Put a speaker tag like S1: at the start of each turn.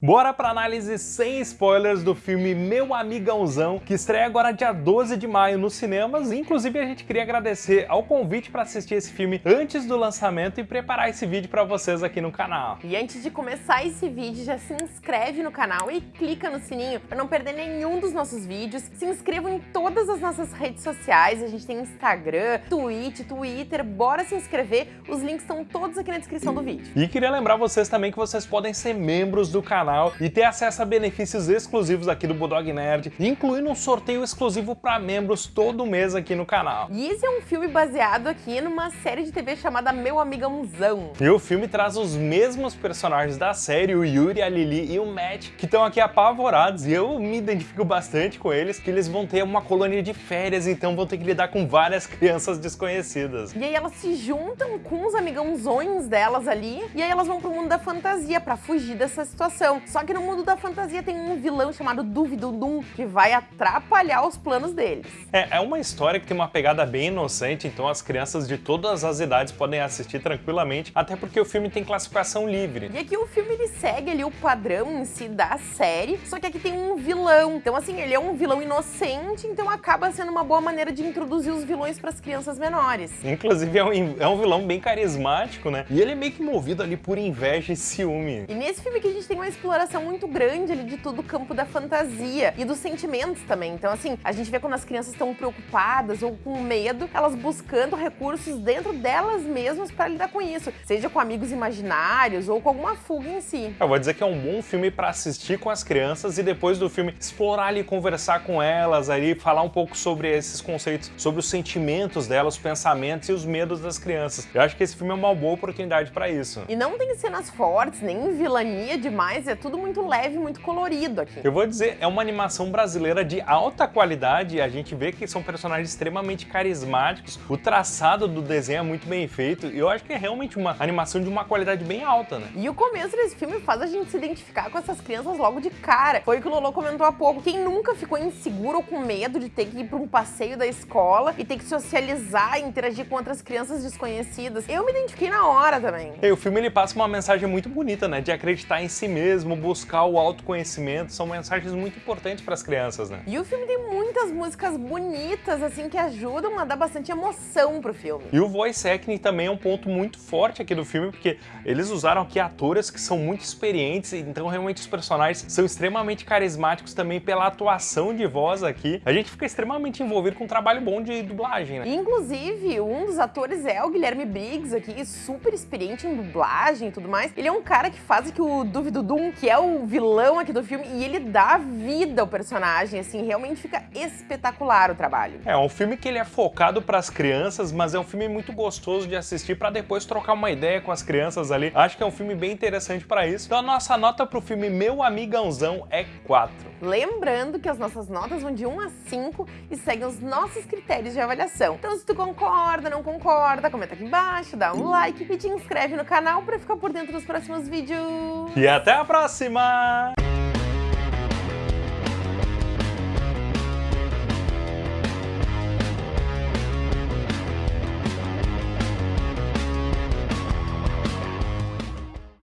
S1: Bora pra análise sem spoilers do filme Meu Amigãozão, que estreia agora dia 12 de maio nos cinemas. Inclusive, a gente queria agradecer ao convite para assistir esse filme antes do lançamento e preparar esse vídeo para vocês aqui no canal.
S2: E antes de começar esse vídeo, já se inscreve no canal e clica no sininho para não perder nenhum dos nossos vídeos. Se inscrevam em todas as nossas redes sociais, a gente tem Instagram, Twitch, Twitter, bora se inscrever, os links estão todos aqui na descrição do vídeo.
S1: E queria lembrar vocês também que vocês podem ser membros do canal canal e ter acesso a benefícios exclusivos aqui do Bulldog Nerd, incluindo um sorteio exclusivo para membros todo mês aqui no canal.
S2: E esse é um filme baseado aqui numa série de TV chamada Meu Amigãozão.
S1: E o filme traz os mesmos personagens da série, o Yuri, a Lily e o Matt, que estão aqui apavorados, e eu me identifico bastante com eles, que eles vão ter uma colônia de férias, então vão ter que lidar com várias crianças desconhecidas.
S2: E aí elas se juntam com os amigãozões delas ali, e aí elas vão pro mundo da fantasia para fugir dessa situação. Só que no mundo da fantasia tem um vilão chamado Duvidudum que vai atrapalhar os planos deles.
S1: É, é uma história que tem uma pegada bem inocente, então as crianças de todas as idades podem assistir tranquilamente, até porque o filme tem classificação livre.
S2: E aqui o filme ele segue ali o padrão em si da série, só que aqui tem um vilão. Então assim, ele é um vilão inocente, então acaba sendo uma boa maneira de introduzir os vilões para as crianças menores.
S1: Inclusive é um, é um vilão bem carismático, né? E ele é meio que movido ali por inveja e ciúme.
S2: E nesse filme que a gente tem uma explosão exploração muito grande ali de todo o campo da fantasia e dos sentimentos também. Então, assim, a gente vê quando as crianças estão preocupadas ou com medo, elas buscando recursos dentro delas mesmas para lidar com isso, seja com amigos imaginários ou com alguma fuga em si.
S1: Eu vou dizer que é um bom filme para assistir com as crianças e depois do filme explorar ali, conversar com elas ali, falar um pouco sobre esses conceitos, sobre os sentimentos delas, os pensamentos e os medos das crianças. Eu acho que esse filme é uma boa oportunidade para isso.
S2: E não tem cenas fortes, nem vilania demais, é tudo muito leve, muito colorido aqui.
S1: Eu vou dizer, é uma animação brasileira de alta qualidade, a gente vê que são personagens extremamente carismáticos, o traçado do desenho é muito bem feito, e eu acho que é realmente uma animação de uma qualidade bem alta, né?
S2: E o começo desse filme faz a gente se identificar com essas crianças logo de cara. Foi o que o Lolo comentou há pouco. Quem nunca ficou inseguro ou com medo de ter que ir para um passeio da escola e ter que socializar e interagir com outras crianças desconhecidas? Eu me identifiquei na hora também.
S1: E o filme ele passa uma mensagem muito bonita, né? De acreditar em si mesmo, mesmo, buscar o autoconhecimento, são mensagens muito importantes para as crianças, né?
S2: E o filme tem muitas músicas bonitas, assim, que ajudam a dar bastante emoção pro filme.
S1: E o voice acting também é um ponto muito forte aqui do filme, porque eles usaram aqui atores que são muito experientes, então realmente os personagens são extremamente carismáticos também pela atuação de voz aqui. A gente fica extremamente envolvido com um trabalho bom de dublagem, né?
S2: Inclusive, um dos atores é o Guilherme Briggs aqui, super experiente em dublagem e tudo mais. Ele é um cara que faz aqui o Duvidudum, que é o vilão aqui do filme, e ele dá vida ao personagem, assim, realmente fica espetacular o trabalho.
S1: É um filme que ele é focado para as crianças, mas é um filme muito gostoso de assistir para depois trocar uma ideia com as crianças ali. Acho que é um filme bem interessante para isso. Então a nossa nota pro filme Meu Amigãozão é 4.
S2: Lembrando que as nossas notas vão de 1 a 5 e seguem os nossos critérios de avaliação. Então se tu concorda, não concorda, comenta aqui embaixo, dá um like e te inscreve no canal para ficar por dentro dos próximos vídeos.
S1: E até a próxima!